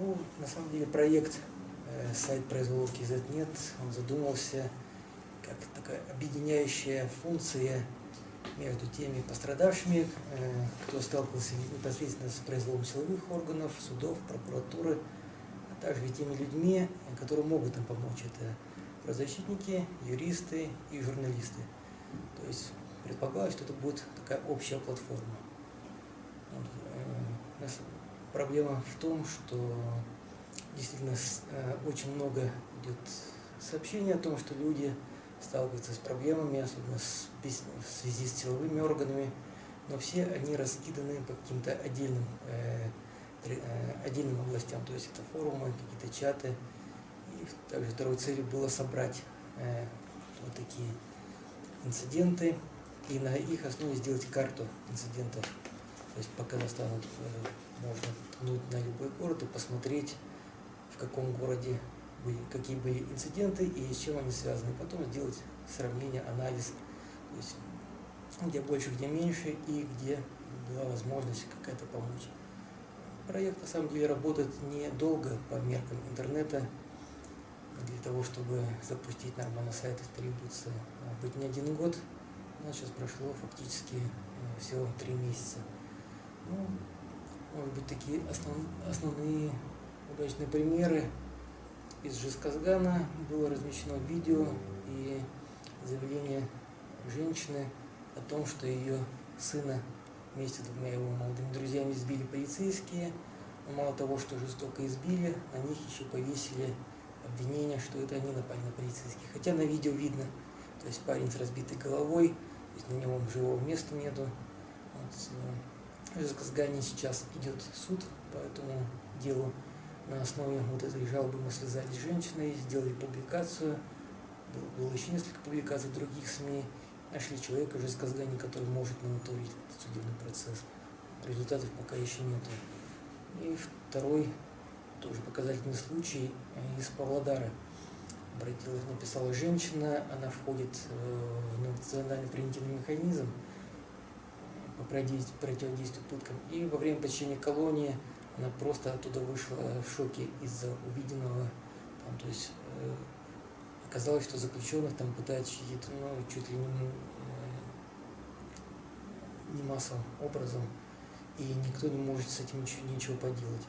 Ну, на самом деле проект э, сайт производки ZNet, он задумался как такая объединяющая функция между теми пострадавшими, э, кто сталкивался непосредственно с произволом силовых органов, судов, прокуратуры, а также и теми людьми, которые могут им помочь. Это правозащитники, юристы и журналисты. То есть предполагалось, что это будет такая общая платформа. Вот, э, проблема в том, что действительно э, очень много идет сообщений о том, что люди сталкиваются с проблемами, особенно в связи с силовыми органами, но все они раскиданы по каким-то отдельным, э, э, отдельным областям, то есть это форумы, какие-то чаты. И также второй целью было собрать вот такие инциденты и на их основе сделать карту инцидентов. То есть по Казахстану можно ткнуть на любой город и посмотреть, в каком городе были, какие были инциденты и с чем они связаны. Потом сделать сравнение, анализ, то есть где больше, где меньше и где была возможность какая-то помочь. Проект на самом деле работает недолго по меркам интернета. Для того, чтобы запустить нормальный сайт, требуется быть не один год. У нас сейчас прошло фактически э, всего три месяца. Ну, может быть, такие основ, основные удачные примеры из Жесказгана было размещено видео и заявление женщины о том, что ее сына вместе с двумя его молодыми друзьями избили полицейские. Но мало того, что жестоко избили, на них еще повесили обвинение, что это они напали на полицейских. Хотя на видео видно, то есть парень с разбитой головой, то есть на нем живого места нету. Вот, в Жесказгане сейчас идет суд по этому делу. На основе вот этой жалобы мы связались с женщиной, сделали публикацию. Было еще несколько публикаций в других СМИ. Нашли человека уже из Казгани, который может мониторить судебный процесс. Результатов пока еще нет. И второй, тоже показательный случай из Павлодара. Обратилась, написала женщина, она входит в национальный превентивный механизм по противодействию пыткам. И во время посещения колонии она просто оттуда вышла в шоке из-за увиденного. Там, то есть э, оказалось, что заключенных там пытают щадить, ну, чуть ли не, э, не массовым образом, и никто не может с этим ничего, ничего поделать.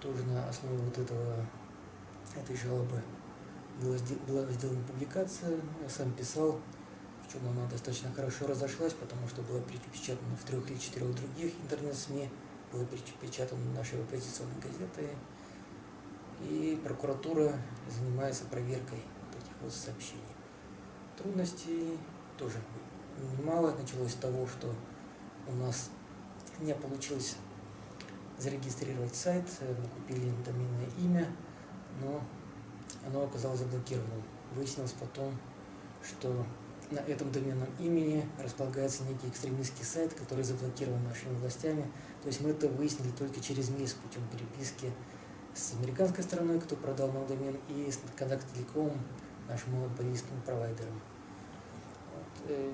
Тоже на основе вот этого, этой жалобы была сделана публикация, я сам писал, причем она достаточно хорошо разошлась, потому что была припечатана в трех или четырех других интернет-СМИ было печатано нашей оппозиционной газеты, и прокуратура занимается проверкой вот этих вот сообщений. Трудностей тоже немало. Началось с того, что у нас не получилось зарегистрировать сайт, мы купили доменное имя, но оно оказалось заблокированным. Выяснилось потом, что на этом доменном имени располагается некий экстремистский сайт, который заблокирован нашими властями. То есть мы это выяснили только через месяц путем переписки с американской стороной, кто продал нам домен, и с Контакт Телеком, нашим монополистным провайдером. Вот. Э,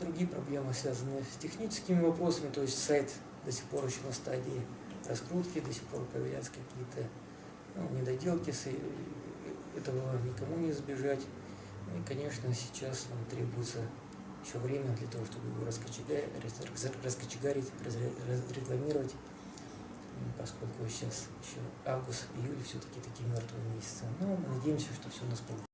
другие проблемы связаны с техническими вопросами, то есть сайт до сих пор еще на стадии раскрутки, до сих пор появляются какие-то ну, недоделки, э, этого никому не избежать. Ну и, конечно, сейчас нам требуется еще время для того, чтобы его раскочегарить, раскочегарить рекламировать, поскольку сейчас еще август, июль все-таки такие мертвые месяцы. Но надеемся, что все у нас получится.